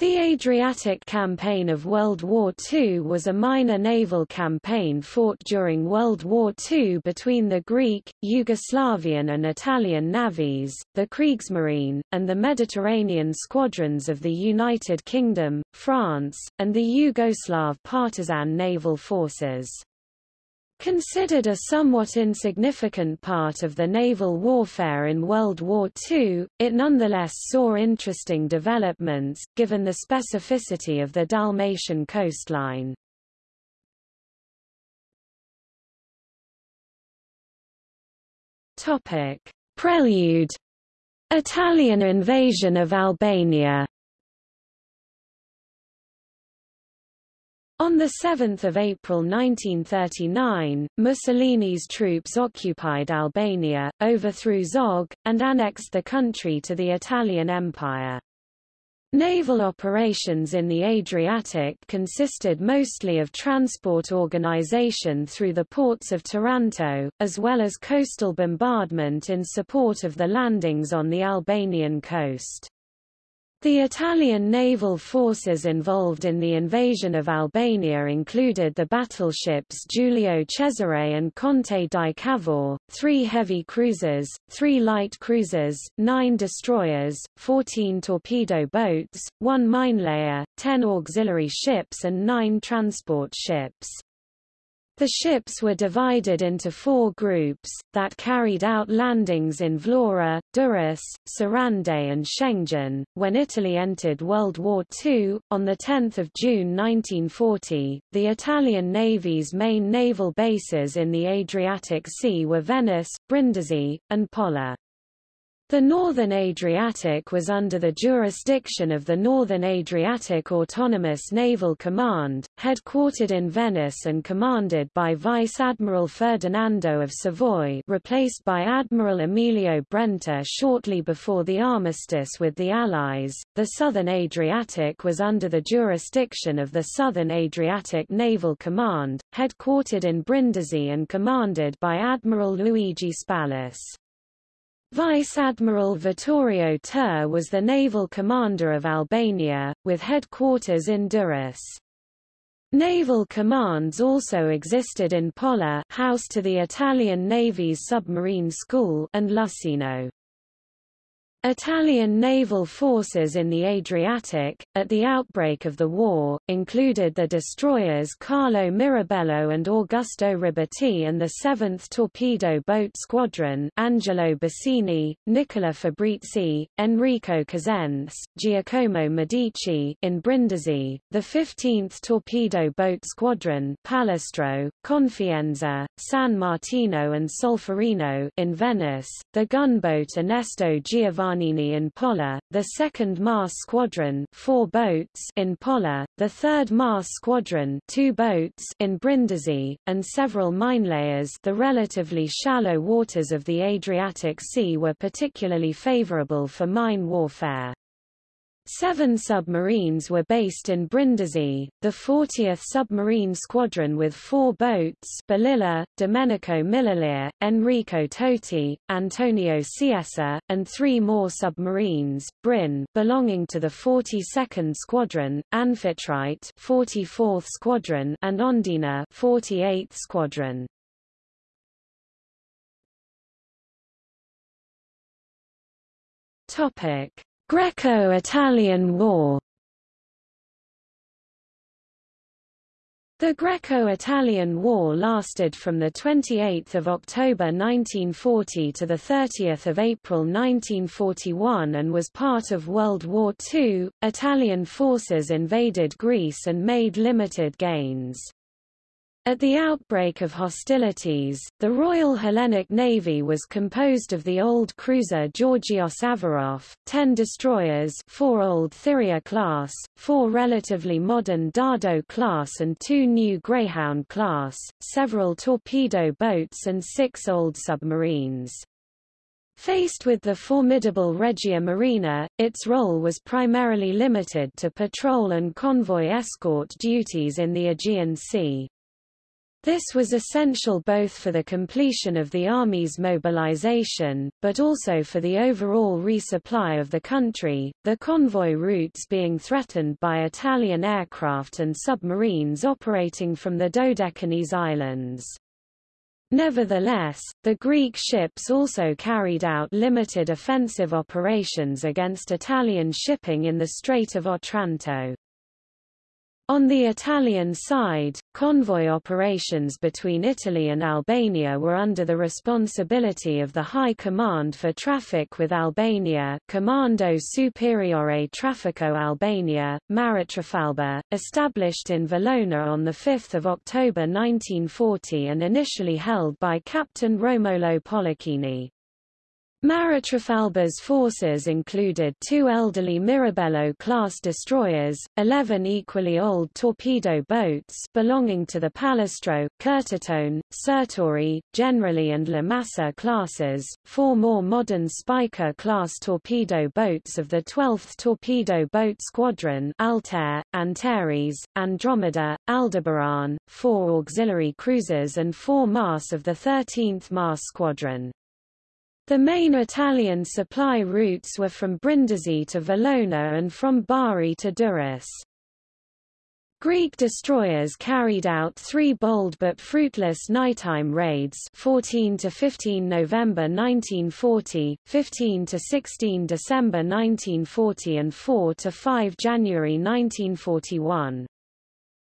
The Adriatic Campaign of World War II was a minor naval campaign fought during World War II between the Greek, Yugoslavian and Italian navies, the Kriegsmarine, and the Mediterranean squadrons of the United Kingdom, France, and the Yugoslav partisan naval forces. Considered a somewhat insignificant part of the naval warfare in World War II, it nonetheless saw interesting developments, given the specificity of the Dalmatian coastline. Prelude. Italian invasion of Albania On 7 April 1939, Mussolini's troops occupied Albania, overthrew Zog, and annexed the country to the Italian Empire. Naval operations in the Adriatic consisted mostly of transport organization through the ports of Taranto, as well as coastal bombardment in support of the landings on the Albanian coast. The Italian naval forces involved in the invasion of Albania included the battleships Giulio Cesare and Conte di Cavour, three heavy cruisers, three light cruisers, nine destroyers, 14 torpedo boats, one minelayer, 10 auxiliary ships and nine transport ships. The ships were divided into four groups, that carried out landings in Vlora, Durrës, Sarandë and Shëngjin. When Italy entered World War II, on 10 June 1940, the Italian Navy's main naval bases in the Adriatic Sea were Venice, Brindisi, and Pola. The Northern Adriatic was under the jurisdiction of the Northern Adriatic Autonomous Naval Command, headquartered in Venice and commanded by Vice Admiral Ferdinando of Savoy replaced by Admiral Emilio Brenta shortly before the armistice with the Allies. The Southern Adriatic was under the jurisdiction of the Southern Adriatic Naval Command, headquartered in Brindisi and commanded by Admiral Luigi Spallis. Vice Admiral Vittorio Tur was the naval commander of Albania, with headquarters in Durrës. Naval commands also existed in Pola house to the Italian Navy's submarine school and Lussino. Italian naval forces in the Adriatic, at the outbreak of the war, included the destroyers Carlo Mirabello and Augusto Riboty and the 7th Torpedo Boat Squadron Angelo Bassini, Nicola Fabrizi, Enrico Cosenza, Giacomo Medici in Brindisi, the 15th Torpedo Boat Squadron Palestro, Confienza, San Martino and Solferino in Venice, the gunboat Ernesto Giovanni Giovannini in Pola, the 2nd MAS Squadron four boats in Pola, the 3rd MAS Squadron two boats in Brindisi, and several minelayers the relatively shallow waters of the Adriatic Sea were particularly favorable for mine warfare. Seven submarines were based in Brindisi, the 40th Submarine Squadron with four boats Balilla, Domenico Millelire, Enrico Toti, Antonio Sciesa, and three more submarines, Brin belonging to the 42nd Squadron, Amphitrite 44th Squadron and Ondina 48th Squadron. Topic Greco-Italian War The Greco-Italian War lasted from 28 October 1940 to 30 April 1941 and was part of World War II. Italian forces invaded Greece and made limited gains. At the outbreak of hostilities, the Royal Hellenic Navy was composed of the old cruiser Georgios Averof, ten destroyers four old Thyella class, four relatively modern Dardo class and two new Greyhound class, several torpedo boats and six old submarines. Faced with the formidable Regia Marina, its role was primarily limited to patrol and convoy escort duties in the Aegean Sea. This was essential both for the completion of the Army's mobilization, but also for the overall resupply of the country, the convoy routes being threatened by Italian aircraft and submarines operating from the Dodecanese Islands. Nevertheless, the Greek ships also carried out limited offensive operations against Italian shipping in the Strait of Otranto. On the Italian side, convoy operations between Italy and Albania were under the responsibility of the High Command for Traffic with Albania Comando Superiore Traffico Albania, Maritrafalba, established in Valona on 5 October 1940 and initially held by Captain Romolo Polacchini. Maritrafalba's forces included two elderly Mirabello-class destroyers, 11 equally old torpedo boats belonging to the Palestro, Curtatone, Sirtori, Generali and La Masa classes, four more modern Spica-class torpedo boats of the 12th Torpedo Boat Squadron Altair, Antares, Andromeda, Aldebaran, four auxiliary cruisers and four MAS of the 13th MAS Squadron. The main Italian supply routes were from Brindisi to Valona and from Bari to Durrës. Greek destroyers carried out three bold but fruitless nighttime raids 14 to 15 November 1940, 15 to 16 December 1940 and 4 to 5 January 1941.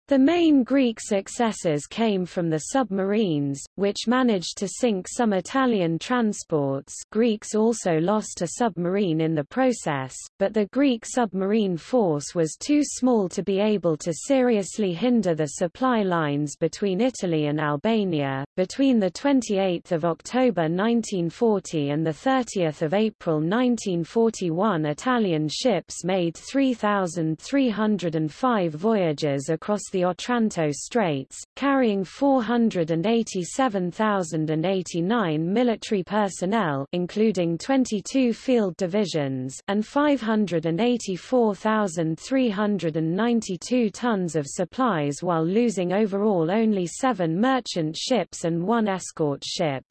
The main Greek successes came from the submarines, which managed to sink some Italian transports Greeks also lost a submarine in the process, but the Greek submarine force was too small to be able to seriously hinder the supply lines between Italy and Albania. Between 28 October 1940 and 30 April 1941 Italian ships made 3,305 voyages across the Otranto Straits, carrying 487,089 military personnel including 22 field divisions and 584,392 tons of supplies while losing overall only seven merchant ships and one escort ship.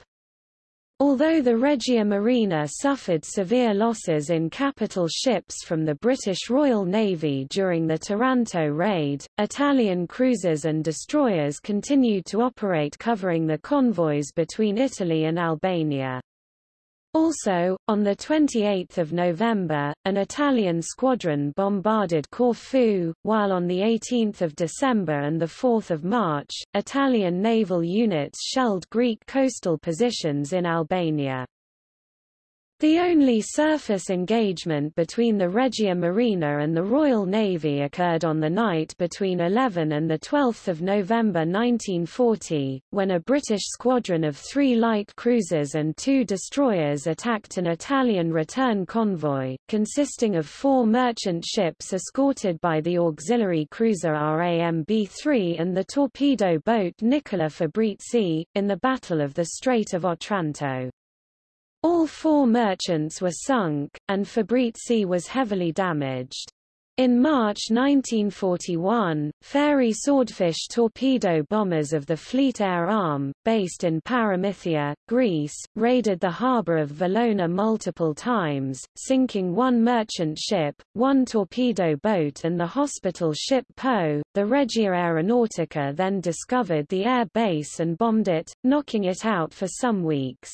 Although the Regia Marina suffered severe losses in capital ships from the British Royal Navy during the Taranto raid, Italian cruisers and destroyers continued to operate covering the convoys between Italy and Albania. Also, on 28 November, an Italian squadron bombarded Corfu, while on 18 December and 4 March, Italian naval units shelled Greek coastal positions in Albania. The only surface engagement between the Regia Marina and the Royal Navy occurred on the night between 11 and 12 November 1940, when a British squadron of three light cruisers and two destroyers attacked an Italian return convoy, consisting of four merchant ships escorted by the auxiliary cruiser RAMB-3 and the torpedo boat Nicola Fabrizi, in the Battle of the Strait of Otranto. All four merchants were sunk, and Fabrizi was heavily damaged. In March 1941, Fairey Swordfish torpedo bombers of the Fleet Air Arm, based in Paramythia, Greece, raided the harbour of Valona multiple times, sinking one merchant ship, one torpedo boat and the hospital ship Po. The Regia Aeronautica then discovered the air base and bombed it, knocking it out for some weeks.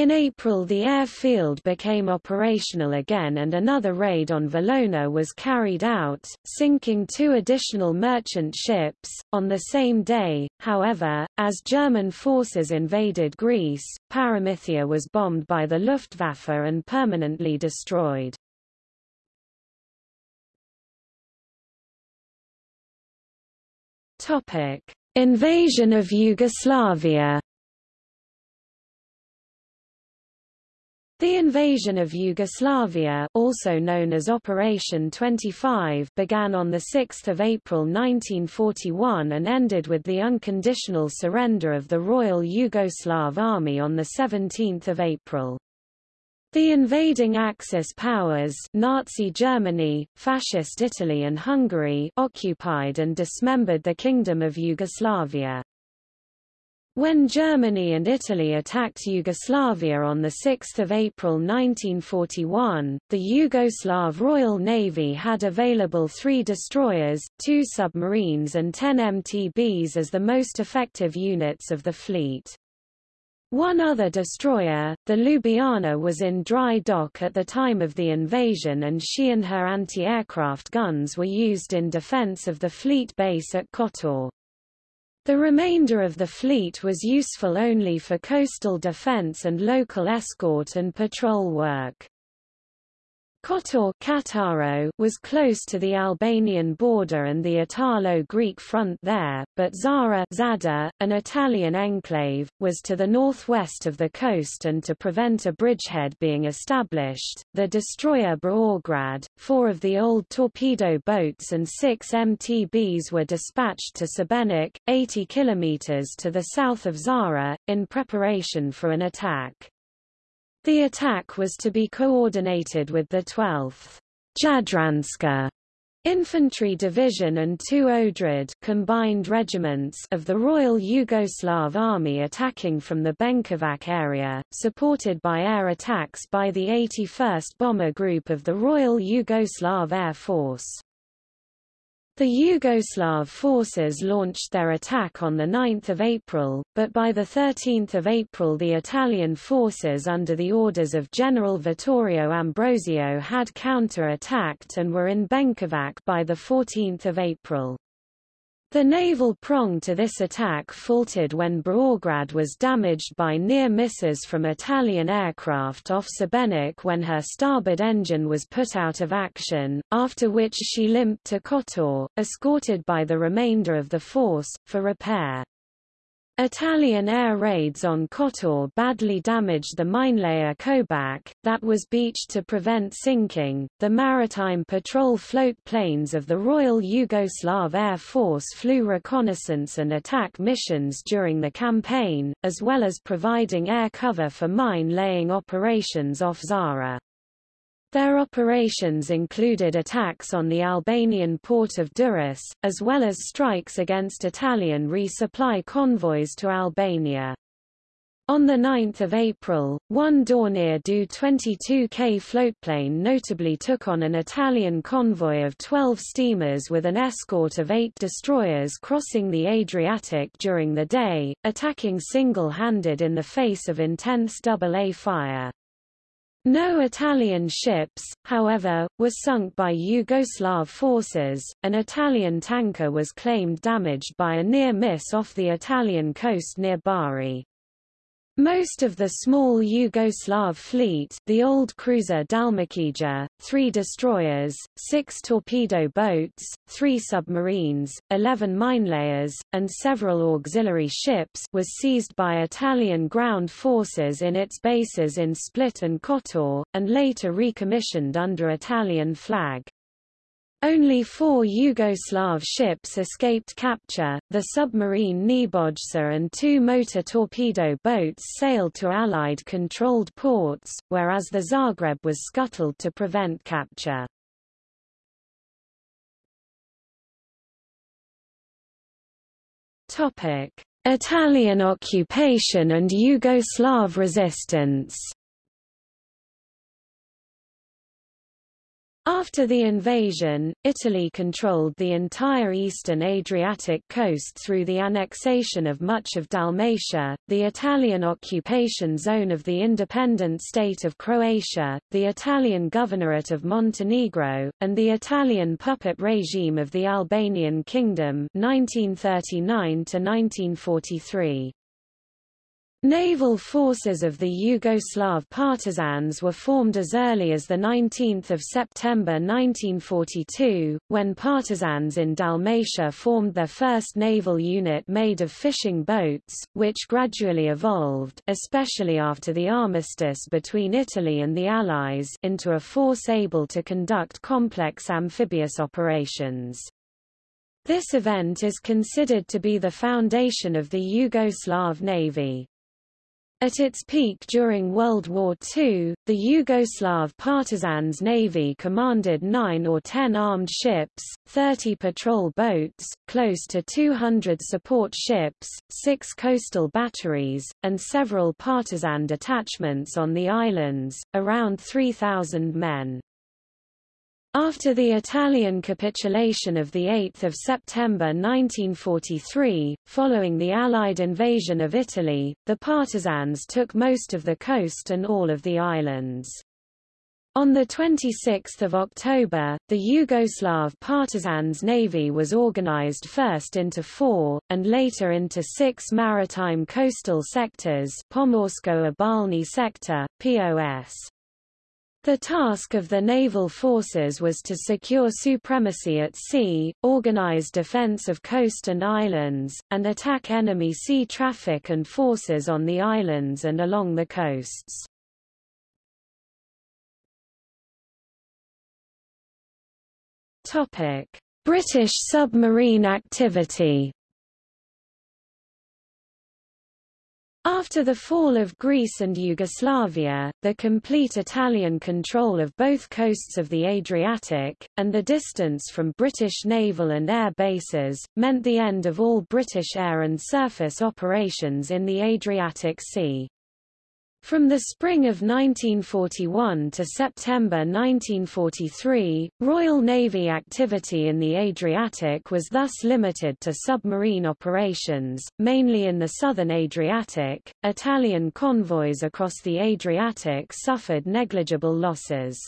In April the airfield became operational again and another raid on Valona was carried out, sinking two additional merchant ships. On the same day, however, as German forces invaded Greece, Paramythia was bombed by the Luftwaffe and permanently destroyed. Topic: Invasion of Yugoslavia The invasion of Yugoslavia also known as Operation 25 began on 6 April 1941 and ended with the unconditional surrender of the Royal Yugoslav Army on 17 April. The invading Axis powers Nazi Germany, Fascist Italy and Hungary occupied and dismembered the Kingdom of Yugoslavia. When Germany and Italy attacked Yugoslavia on 6 April 1941, the Yugoslav Royal Navy had available three destroyers, two submarines and 10 MTBs as the most effective units of the fleet. One other destroyer, the Ljubljana was in dry dock at the time of the invasion and she and her anti-aircraft guns were used in defense of the fleet base at Kotor. The remainder of the fleet was useful only for coastal defense and local escort and patrol work. Kotor Cattaro was close to the Albanian border and the Italo-Greek front there, but Zara Zadar, an Italian enclave, was to the northwest of the coast and to prevent a bridgehead being established, the destroyer Beograd, four of the old torpedo boats and six MTBs were dispatched to Sebenik, 80 kilometers to the south of Zara, in preparation for an attack. The attack was to be coordinated with the 12th Jadranska Infantry Division and two Odred combined regiments of the Royal Yugoslav Army attacking from the Benkovac area, supported by air attacks by the 81st Bomber Group of the Royal Yugoslav Air Force. The Yugoslav forces launched their attack on 9 April, but by 13 April the Italian forces under the orders of General Vittorio Ambrosio had counter-attacked and were in Benkovac by 14 April. The naval prong to this attack faltered when Beograd was damaged by near misses from Italian aircraft off Sebenik when her starboard engine was put out of action, after which she limped to Kotor, escorted by the remainder of the force, for repair. Italian air raids on Kotor badly damaged the minelayer Kobac, that was beached to prevent sinking. The maritime patrol float planes of the Royal Yugoslav Air Force flew reconnaissance and attack missions during the campaign, as well as providing air cover for mine-laying operations off Zara. Their operations included attacks on the Albanian port of Durrës, as well as strikes against Italian resupply convoys to Albania. On 9 April, one Dornier Do-22K floatplane notably took on an Italian convoy of 12 steamers with an escort of eight destroyers crossing the Adriatic during the day, attacking single-handed in the face of intense AA fire. No Italian ships, however, were sunk by Yugoslav forces. An Italian tanker was claimed damaged by a near miss off the Italian coast near Bari. Most of the small Yugoslav fleet the old cruiser Dalmacija, three destroyers, six torpedo boats, three submarines, eleven minelayers, and several auxiliary ships was seized by Italian ground forces in its bases in Split and Kotor, and later recommissioned under Italian flag. Only four Yugoslav ships escaped capture, the submarine Nebojsa and two motor torpedo boats sailed to Allied-controlled ports, whereas the Zagreb was scuttled to prevent capture. Italian occupation and Yugoslav resistance After the invasion, Italy controlled the entire eastern Adriatic coast through the annexation of much of Dalmatia, the Italian occupation zone of the independent state of Croatia, the Italian governorate of Montenegro, and the Italian puppet regime of the Albanian Kingdom 1939 1943. Naval forces of the Yugoslav partisans were formed as early as 19 September 1942, when partisans in Dalmatia formed their first naval unit made of fishing boats, which gradually evolved especially after the armistice between Italy and the Allies into a force able to conduct complex amphibious operations. This event is considered to be the foundation of the Yugoslav Navy. At its peak during World War II, the Yugoslav Partisans Navy commanded 9 or 10 armed ships, 30 patrol boats, close to 200 support ships, 6 coastal batteries, and several partisan detachments on the islands, around 3,000 men. After the Italian capitulation of 8 September 1943, following the Allied invasion of Italy, the partisans took most of the coast and all of the islands. On 26 October, the Yugoslav Partisans Navy was organized first into four, and later into six maritime coastal sectors Pomorsko-Obalni Sector, POS. The task of the naval forces was to secure supremacy at sea, organize defense of coast and islands, and attack enemy sea traffic and forces on the islands and along the coasts. British submarine activity After the fall of Greece and Yugoslavia, the complete Italian control of both coasts of the Adriatic, and the distance from British naval and air bases, meant the end of all British air and surface operations in the Adriatic Sea. From the spring of 1941 to September 1943, Royal Navy activity in the Adriatic was thus limited to submarine operations, mainly in the southern Adriatic. Italian convoys across the Adriatic suffered negligible losses.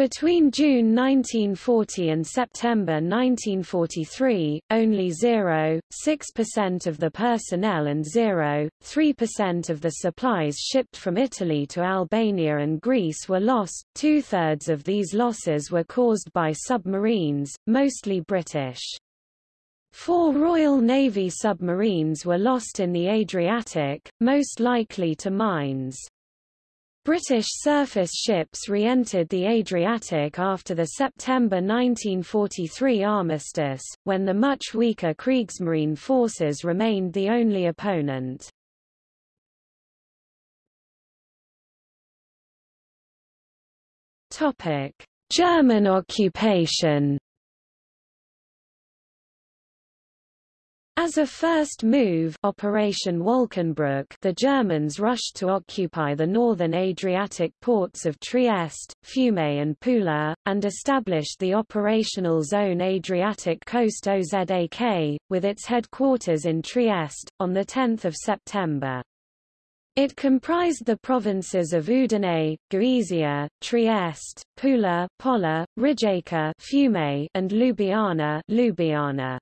Between June 1940 and September 1943, only 0.6% of the personnel and 0.3% of the supplies shipped from Italy to Albania and Greece were lost. Two-thirds of these losses were caused by submarines, mostly British. Four Royal Navy submarines were lost in the Adriatic, most likely to mines. British surface ships re-entered the Adriatic after the September 1943 armistice, when the much weaker Kriegsmarine forces remained the only opponent. German occupation As a first move Operation Wolkenbruch the Germans rushed to occupy the northern Adriatic ports of Trieste, Fiume and Pula, and established the operational zone Adriatic Coast OZAK, with its headquarters in Trieste, on 10 September. It comprised the provinces of Udine, Gorizia, Trieste, Pula, Pola, Rijeka Fiume, and Ljubljana, Ljubljana.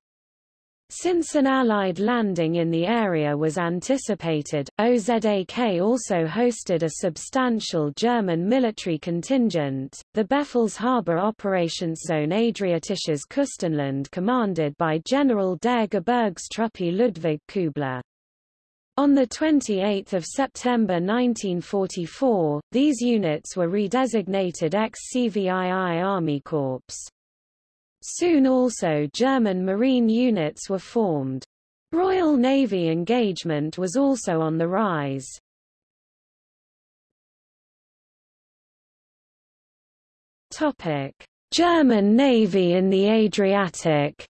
Since an Allied landing in the area was anticipated, OZAK also hosted a substantial German military contingent, the Befehlshaber Operationszone Adriatisches Küstenland commanded by General der Gebirgstruppe Ludwig Kübler. On 28 September 1944, these units were redesignated ex-CVII Army Corps. Soon also German marine units were formed. Royal Navy engagement was also on the rise. Topic: German Navy in the Adriatic.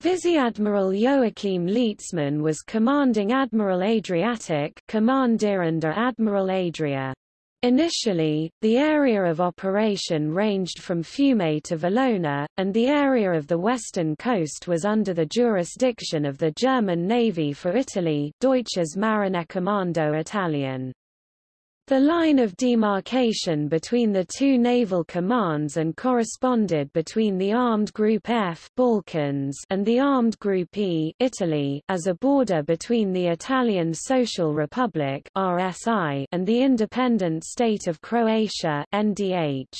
Vice-Admiral Joachim Lietzmann was commanding Admiral Adriatic Kommandierender Admiral Adria. Initially, the area of operation ranged from Fiume to Valona, and the area of the western coast was under the jurisdiction of the German Navy for Italy Deutsches Marinekommando Italien. The line of demarcation between the two naval commands and corresponded between the Armed Group F Balkans and the Armed Group E Italy as a border between the Italian Social Republic RSI and the independent state of Croatia NDH.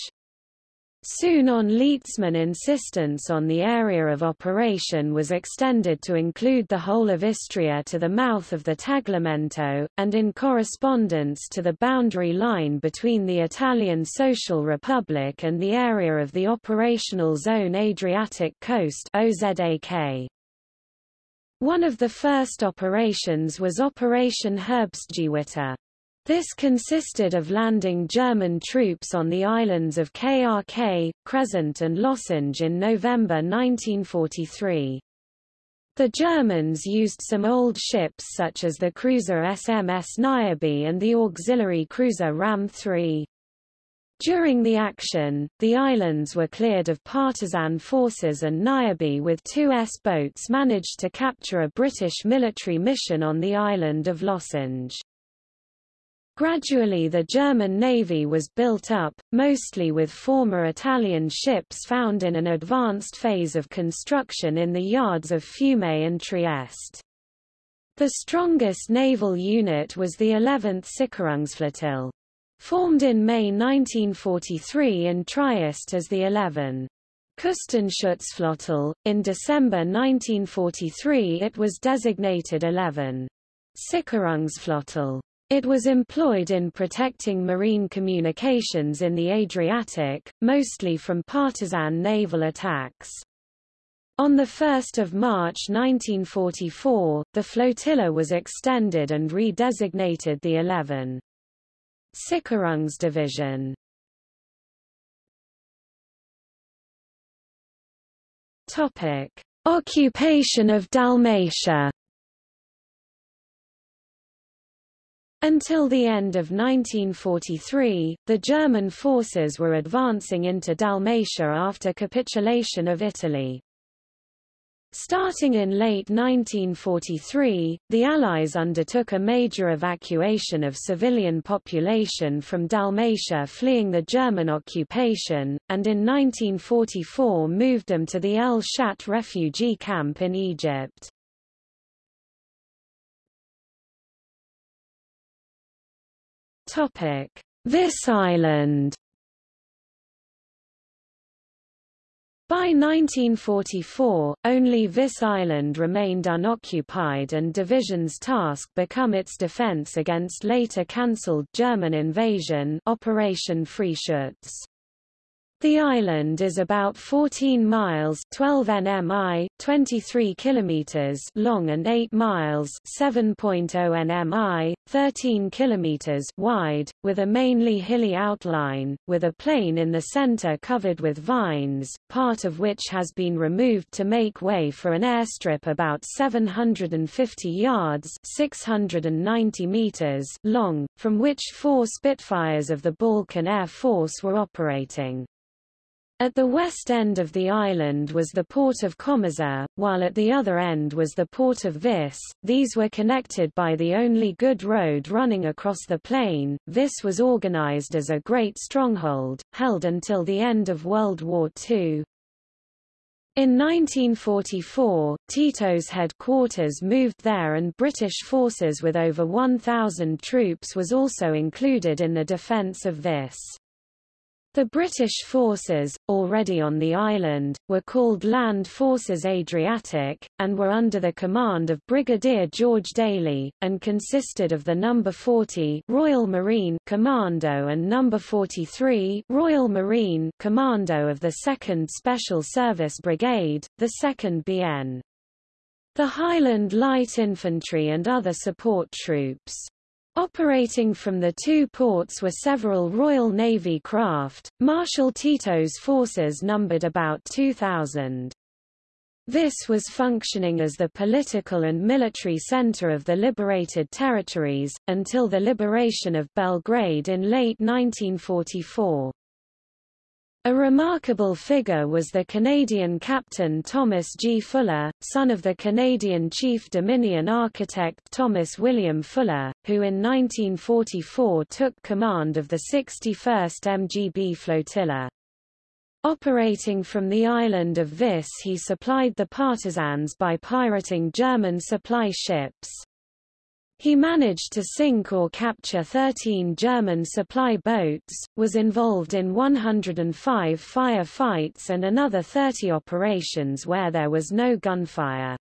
Soon on Lietzmann insistence on the area of operation was extended to include the whole of Istria to the mouth of the Tagliamento, and in correspondence to the boundary line between the Italian Social Republic and the area of the operational zone Adriatic Coast OZAK. One of the first operations was Operation Herbstgewitter. This consisted of landing German troops on the islands of KRK, Crescent and Lošinj in November 1943. The Germans used some old ships such as the cruiser SMS Niobe and the auxiliary cruiser Ram 3. During the action, the islands were cleared of partisan forces and Niobe with two S-boats managed to capture a British military mission on the island of Lošinj. Gradually the German Navy was built up, mostly with former Italian ships found in an advanced phase of construction in the yards of Fiume and Trieste. The strongest naval unit was the 11th Sicherungsflottille. Formed in May 1943 in Trieste as the 11. Küstenschutzflottille, in December 1943 it was designated 11. Sicherungsflottille. It was employed in protecting marine communications in the Adriatic, mostly from partisan naval attacks. On 1 March 1944, the flotilla was extended and redesignated the 11. Sicherungsdivision. Topic: Occupation of Dalmatia. Until the end of 1943, the German forces were advancing into Dalmatia after capitulation of Italy. Starting in late 1943, the Allies undertook a major evacuation of civilian population from Dalmatia fleeing the German occupation, and in 1944 moved them to the El Shatt refugee camp in Egypt. Topic: Vis Island. By 1944, only Vis Island remained unoccupied and Division's task become its defense against later cancelled German invasion Operation Freischütz. The island is about 14 miles 12 nmi, 23 kilometers long and 8 miles 7.0 nmi, 13 kilometers wide, with a mainly hilly outline, with a plain in the center covered with vines, part of which has been removed to make way for an airstrip about 750 yards 690 meters long, from which four Spitfires of the Balkan Air Force were operating. At the west end of the island was the port of Komiža, while at the other end was the port of Vis. These were connected by the only good road running across the plain. Vis was organized as a great stronghold, held until the end of World War II. In 1944, Tito's headquarters moved there and British forces with over 1,000 troops was also included in the defence of Vis. The British forces, already on the island, were called Land Forces Adriatic, and were under the command of Brigadier George Daly, and consisted of the No. 40 Royal Marine Commando and No. 43 Royal Marine Commando of the 2nd Special Service Brigade, the 2nd BN. The Highland Light Infantry and other support troops. Operating from the two ports were several Royal Navy craft. Marshal Tito's forces numbered about 2,000. This was functioning as the political and military center of the liberated territories, until the liberation of Belgrade in late 1944. A remarkable figure was the Canadian captain Thomas G. Fuller, son of the Canadian chief Dominion architect Thomas William Fuller, who in 1944 took command of the 61st MGB flotilla. Operating from the island of Vis he supplied the partisans by pirating German supply ships. He managed to sink or capture 13 German supply boats, was involved in 105 firefights and another 30 operations where there was no gunfire.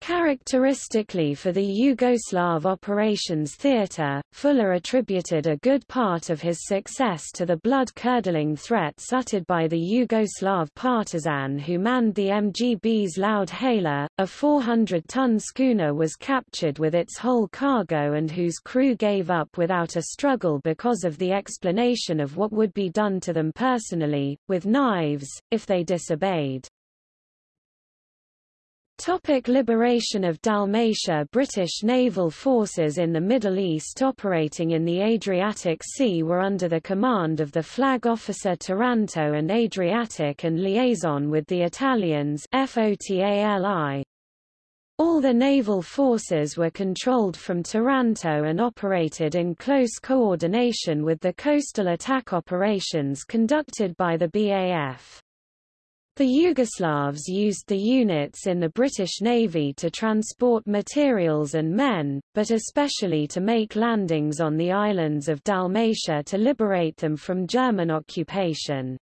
Characteristically for the Yugoslav Operations Theatre, Fuller attributed a good part of his success to the blood-curdling threats uttered by the Yugoslav partisan who manned the MGB's Loud Hailer, a 400-ton schooner was captured with its whole cargo and whose crew gave up without a struggle because of the explanation of what would be done to them personally, with knives, if they disobeyed. Topic liberation of Dalmatia British naval forces in the Middle East operating in the Adriatic Sea were under the command of the flag officer Taranto and Adriatic and liaison with the Italians FOTALI. All the naval forces were controlled from Taranto and operated in close coordination with the coastal attack operations conducted by the BAF. The Yugoslavs used the units in the British Navy to transport materials and men, but especially to make landings on the islands of Dalmatia to liberate them from German occupation.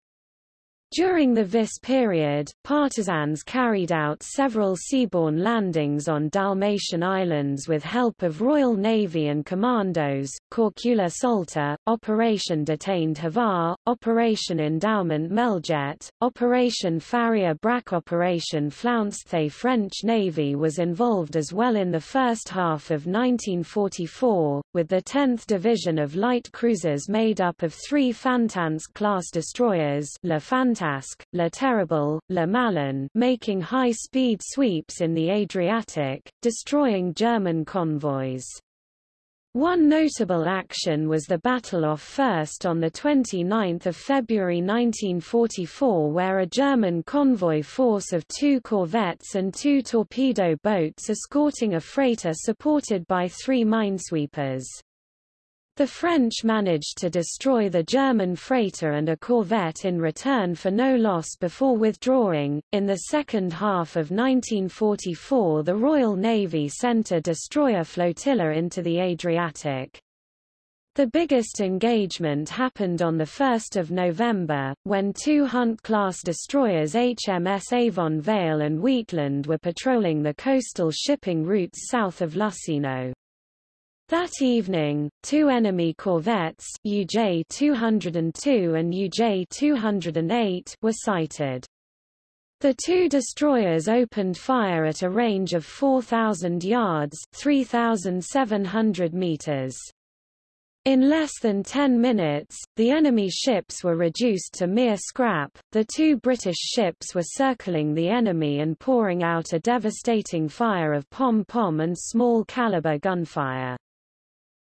During the Vis period, partisans carried out several seaborne landings on Dalmatian islands with help of Royal Navy and commandos, Korčula Šolta, Operation Detained Hvar, Operation Endowment Mljet, Operation Farrier Brač Operation Flounced The French Navy was involved as well in the first half of 1944, with the 10th Division of light cruisers made up of three Fantasque-class destroyers La Fantasque, La Terrible, La Malin making high-speed sweeps in the Adriatic, destroying German convoys. One notable action was the battle off First on 29 February 1944 where a German convoy force of two corvettes and two torpedo boats escorting a freighter supported by three minesweepers. The French managed to destroy the German freighter and a corvette in return for no loss before withdrawing. In the second half of 1944, the Royal Navy sent a destroyer flotilla into the Adriatic. The biggest engagement happened on 1 November, when two Hunt-class destroyers HMS Avon Vale and Wheatland were patrolling the coastal shipping routes south of Lussino. That evening, two enemy corvettes UJ-202 and UJ-208 were sighted. The two destroyers opened fire at a range of 4,000 yards 3,700 meters. In less than 10 minutes, the enemy ships were reduced to mere scrap. The two British ships were circling the enemy and pouring out a devastating fire of pom-pom and small caliber gunfire.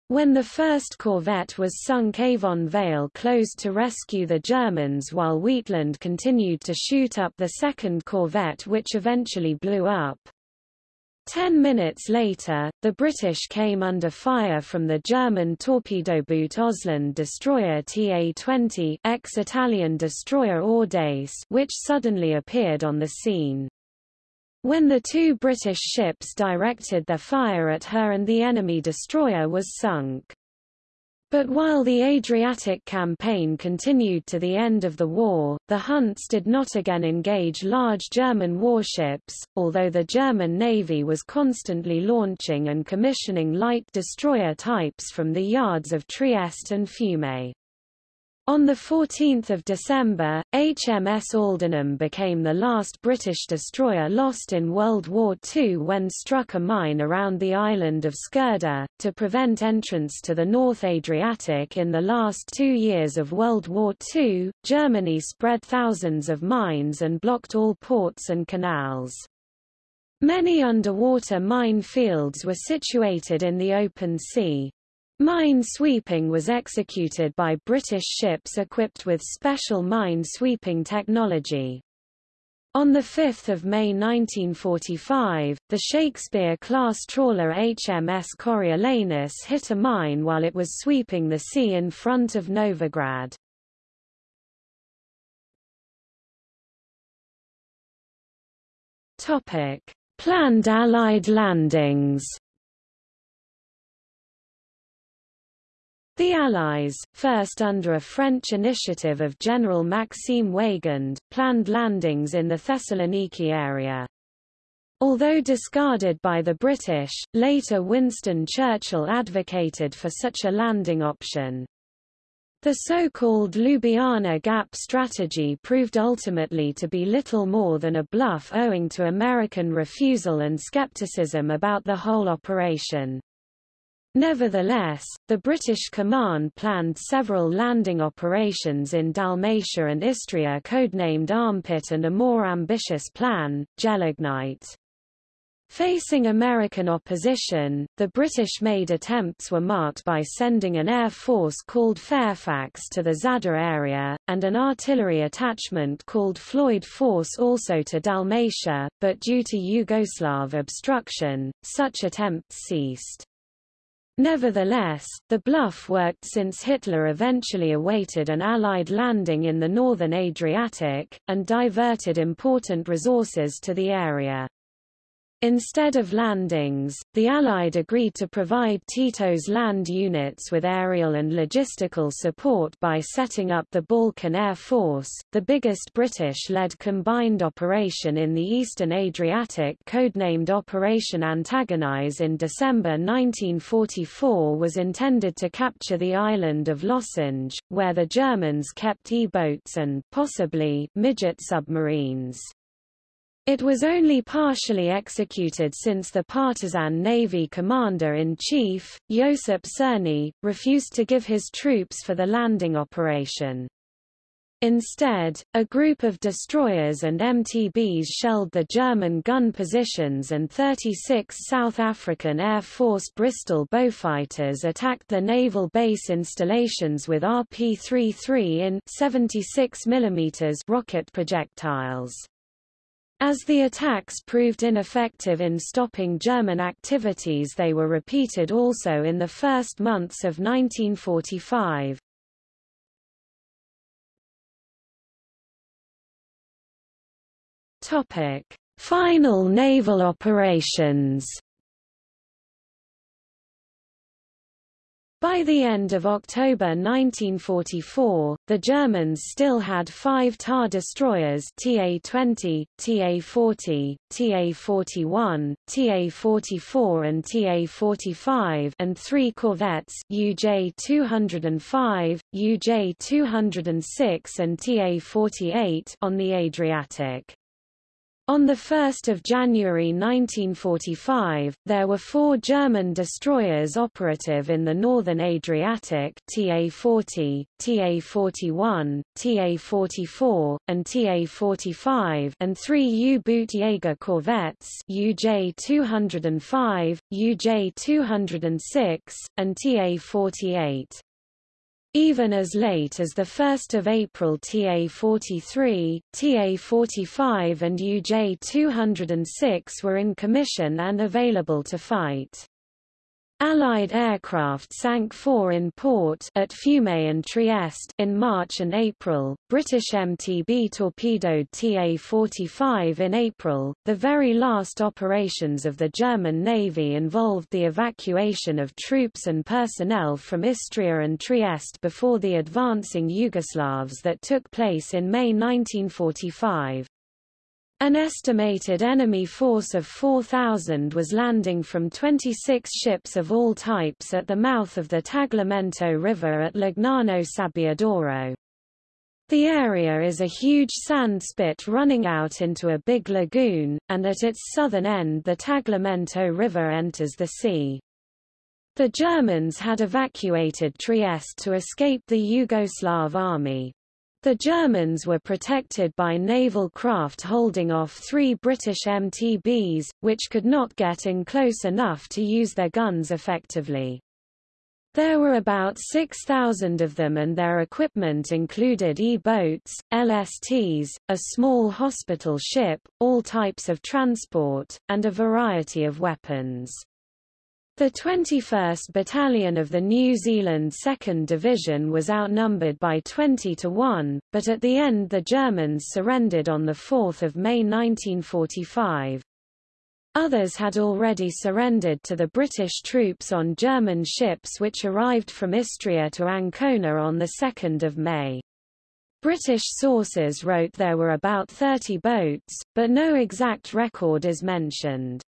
When the first corvette was sunk Avon Vale closed to rescue the Germans while Wheatland continued to shoot up the second corvette which eventually blew up. Ten minutes later, the British came under fire from the German torpedo boot Ausland destroyer TA-20 ex-Italian destroyer Audace which suddenly appeared on the scene. When the two British ships directed their fire at her and the enemy destroyer was sunk. But while the Adriatic campaign continued to the end of the war, the Hunts did not again engage large German warships, although the German Navy was constantly launching and commissioning light destroyer types from the yards of Trieste and Fiume. On 14 December, HMS Aldenham became the last British destroyer lost in World War II when struck a mine around the island of Škrda, to prevent entrance to the North Adriatic in the last two years of World War II, Germany spread thousands of mines and blocked all ports and canals. Many underwater mine fields were situated in the open sea. Mine sweeping was executed by British ships equipped with special mine sweeping technology. On 5 May 1945, the Shakespeare-class trawler HMS Coriolanus hit a mine while it was sweeping the sea in front of Novigrad. Planned Allied landings The Allies, first under a French initiative of General Maxime Weygand, planned landings in the Thessaloniki area. Although discarded by the British, later Winston Churchill advocated for such a landing option. The so-called Ljubljana Gap strategy proved ultimately to be little more than a bluff owing to American refusal and skepticism about the whole operation. Nevertheless, the British command planned several landing operations in Dalmatia and Istria codenamed Armpit and a more ambitious plan, Gelignite. Facing American opposition, the British-made attempts were marked by sending an air force called Fairfax to the Zadar area, and an artillery attachment called Floyd Force also to Dalmatia, but due to Yugoslav obstruction, such attempts ceased. Nevertheless, the bluff worked since Hitler eventually awaited an Allied landing in the northern Adriatic, and diverted important resources to the area. Instead of landings, the Allied agreed to provide Tito's land units with aerial and logistical support by setting up the Balkan Air Force, the biggest British-led combined operation in the eastern Adriatic codenamed Operation Antagonize in December 1944 was intended to capture the island of Lošinj, where the Germans kept E-boats and, possibly, midget submarines. It was only partially executed since the partisan Navy commander-in-chief, Josip Černi, refused to give his troops for the landing operation. Instead, a group of destroyers and MTBs shelled the German gun positions and 36 South African Air Force Bristol Beaufighters attacked the naval base installations with RP-33 in 76 mm rocket projectiles. As the attacks proved ineffective in stopping German activities they were repeated also in the first months of 1945. Final naval operations By the end of October 1944, the Germans still had five TAR destroyers TA-20, TA-40, TA-41, TA-44 and TA-45 and three corvettes UJ-205, UJ-206 and TA-48 on the Adriatic. On 1 January 1945, there were four German destroyers operative in the northern Adriatic TA-40, TA-41, TA-44, and TA-45 and three U-boot Jaeger corvettes UJ-205, UJ-206, and TA-48. Even as late as 1 April TA-43, TA-45 and UJ-206 were in commission and available to fight. Allied aircraft sank four in port at Fiume and Trieste in March and April. British MTB torpedoed TA-45 in April. The very last operations of the German Navy involved the evacuation of troops and personnel from Istria and Trieste before the advancing Yugoslavs that took place in May 1945. An estimated enemy force of 4,000 was landing from 26 ships of all types at the mouth of the Tagliamento River at Lignano Sabbiadoro. The area is a huge sand spit running out into a big lagoon, and at its southern end the Tagliamento River enters the sea. The Germans had evacuated Trieste to escape the Yugoslav army. The Germans were protected by naval craft holding off three British MTBs, which could not get in close enough to use their guns effectively. There were about 6,000 of them and their equipment included E-boats, LSTs, a small hospital ship, all types of transport, and a variety of weapons. The 21st Battalion of the New Zealand 2nd Division was outnumbered by 20 to 1, but at the end the Germans surrendered on 4 May 1945. Others had already surrendered to the British troops on German ships which arrived from Istria to Ancona on 2 May. British sources wrote there were about 30 boats, but no exact record is mentioned.